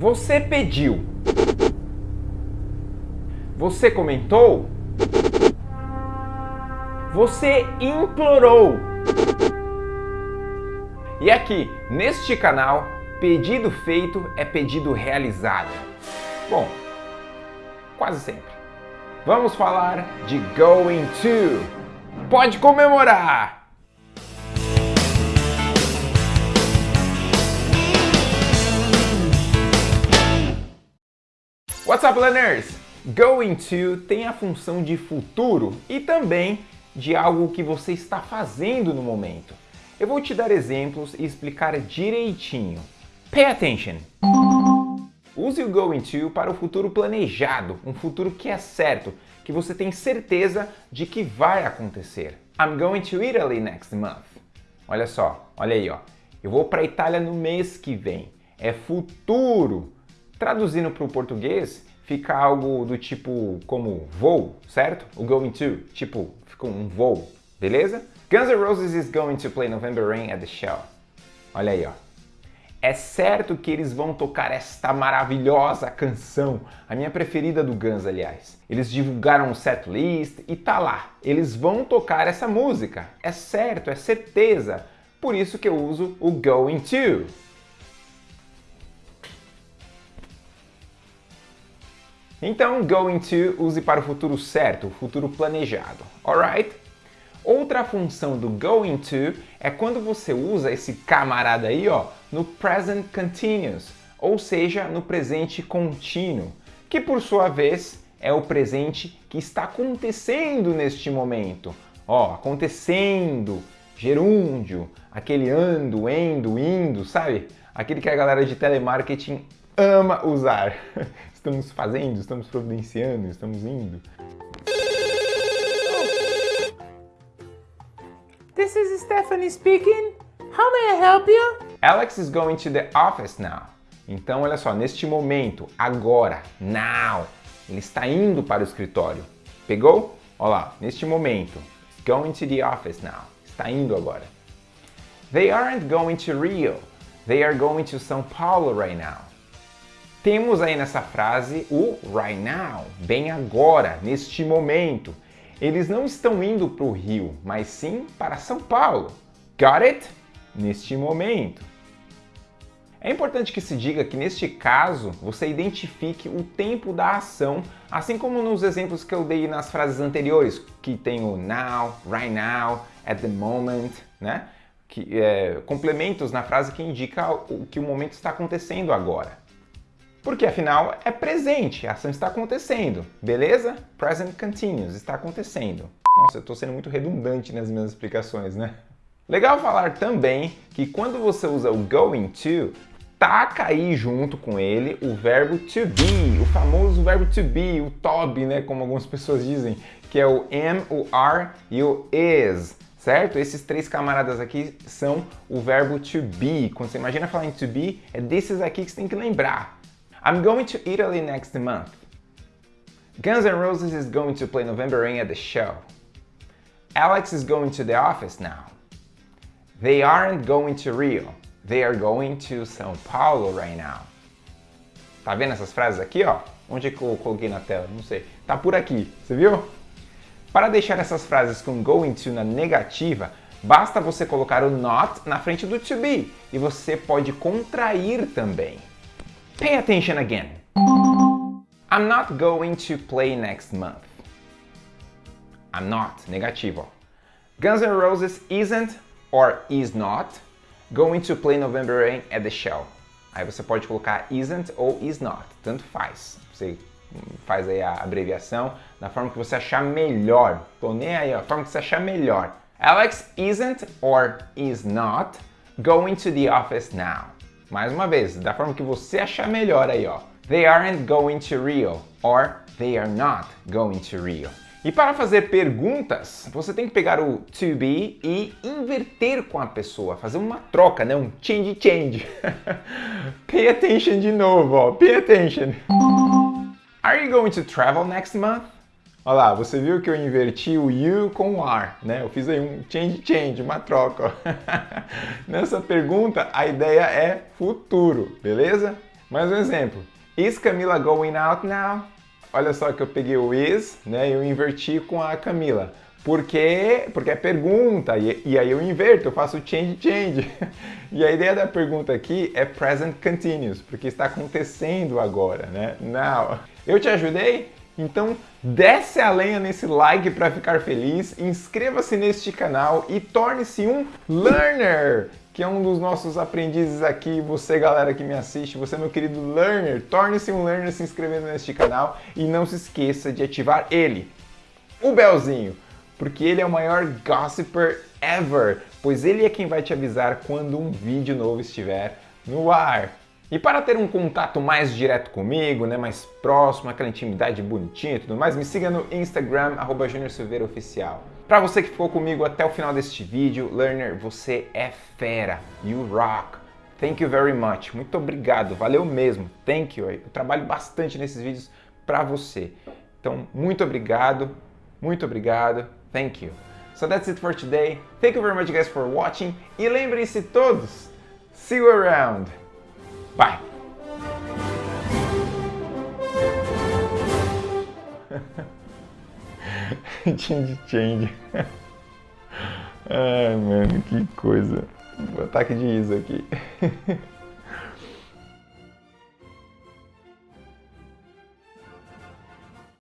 Você pediu. Você comentou. Você implorou. E aqui, neste canal, pedido feito é pedido realizado. Bom, quase sempre. Vamos falar de going to. Pode comemorar! What's up, learners? Going to tem a função de futuro e também de algo que você está fazendo no momento. Eu vou te dar exemplos e explicar direitinho. Pay attention! Use o going to para o futuro planejado, um futuro que é certo, que você tem certeza de que vai acontecer. I'm going to Italy next month. Olha só, olha aí, ó. Eu vou para a Itália no mês que vem. É futuro. Traduzindo para o português, fica algo do tipo como voo, certo? O going to, tipo, fica um voo, beleza? Guns N' Roses is going to play November Rain at the show. Olha aí, ó. É certo que eles vão tocar esta maravilhosa canção, a minha preferida do Guns, aliás. Eles divulgaram o setlist e tá lá. Eles vão tocar essa música. É certo, é certeza. Por isso que eu uso o going to. Então, going to use para o futuro certo, o futuro planejado, alright? Outra função do going to é quando você usa esse camarada aí, ó, no present continuous, ou seja, no presente contínuo, que por sua vez é o presente que está acontecendo neste momento. Ó, acontecendo, gerúndio, aquele ando, endo, indo, sabe? Aquele que a galera de telemarketing ama usar. Estamos fazendo, estamos providenciando, estamos indo. This is Stephanie speaking. How may I help you? Alex is going to the office now. Então, olha só, neste momento, agora, now, ele está indo para o escritório. Pegou? Olha lá, neste momento, going to the office now. Está indo agora. They aren't going to Rio. They are going to São Paulo right now. Temos aí nessa frase o right now, bem agora, neste momento. Eles não estão indo para o Rio, mas sim para São Paulo. Got it? Neste momento. É importante que se diga que neste caso você identifique o tempo da ação, assim como nos exemplos que eu dei nas frases anteriores, que tem o now, right now, at the moment, né? Que, é, complementos na frase que indica o que o momento está acontecendo agora. Porque afinal é presente, a ação está acontecendo, beleza? Present continuous, está acontecendo. Nossa, eu estou sendo muito redundante nas minhas explicações, né? Legal falar também que quando você usa o going to, taca aí junto com ele o verbo to be, o famoso verbo to be, o to be, né, como algumas pessoas dizem, que é o am, o are e o is, certo? Esses três camaradas aqui são o verbo to be. Quando você imagina falar em to be, é desses aqui que você tem que lembrar. I'm going to Italy next month. Guns N' Roses is going to play November Rain at the show. Alex is going to the office now. They aren't going to Rio. They are going to São Paulo right now. Tá vendo essas frases aqui, ó? Onde é que eu coloquei na tela? Não sei. Tá por aqui, você viu? Para deixar essas frases com going to na negativa, basta você colocar o not na frente do to be e você pode contrair também. Pay attention again. I'm not going to play next month. I'm not, negativo. Guns N' Roses isn't or is not going to play November Rain at the show. Aí você pode colocar isn't ou is not, tanto faz. Você faz aí a abreviação da forma que você achar melhor. Tô nem aí, a forma que você achar melhor. Alex isn't or is not going to the office now. Mais uma vez, da forma que você achar melhor aí, ó. They aren't going to Rio or they are not going to Rio. E para fazer perguntas, você tem que pegar o to be e inverter com a pessoa, fazer uma troca, né? Um change change. Pay attention de novo, ó. Pay attention. Are you going to travel next month? Olha lá, você viu que eu inverti o you com o are, né? Eu fiz aí um change change, uma troca. Nessa pergunta, a ideia é futuro, beleza? Mais um exemplo. Is Camila going out now? Olha só que eu peguei o is, né? E eu inverti com a Camila. Por quê? Porque é pergunta, e, e, aí eu inverto, eu faço change, change. E a ideia da pergunta aqui é present continuous, porque está acontecendo agora, né? Now. Eu te ajudei? Então desce a lenha nesse like para ficar feliz, inscreva-se neste canal e torne-se um learner, que é um dos nossos aprendizes aqui. Você, galera que me assiste, você, meu querido learner, torne-se um learner se inscrevendo neste canal e não se esqueça de ativar ele, o belzinho, porque ele é o maior gossiper ever, pois ele é quem vai te avisar quando um vídeo novo estiver no ar. E para ter um contato mais direto comigo, né, mais próximo, aquela intimidade bonitinha e tudo mais, me siga no Instagram, arroba Oficial. Para você que ficou comigo até o final deste vídeo, Learner, você é fera. You rock. Thank you very much. Muito obrigado, valeu mesmo. Thank you. Eu trabalho bastante nesses vídeos para você. Então, muito obrigado, muito obrigado. Thank you. So that's it for today. Thank you very much guys for watching. E lembrem-se todos, see you around. Bye. change, change. Ai, mano, que coisa. Ataque de riso aqui.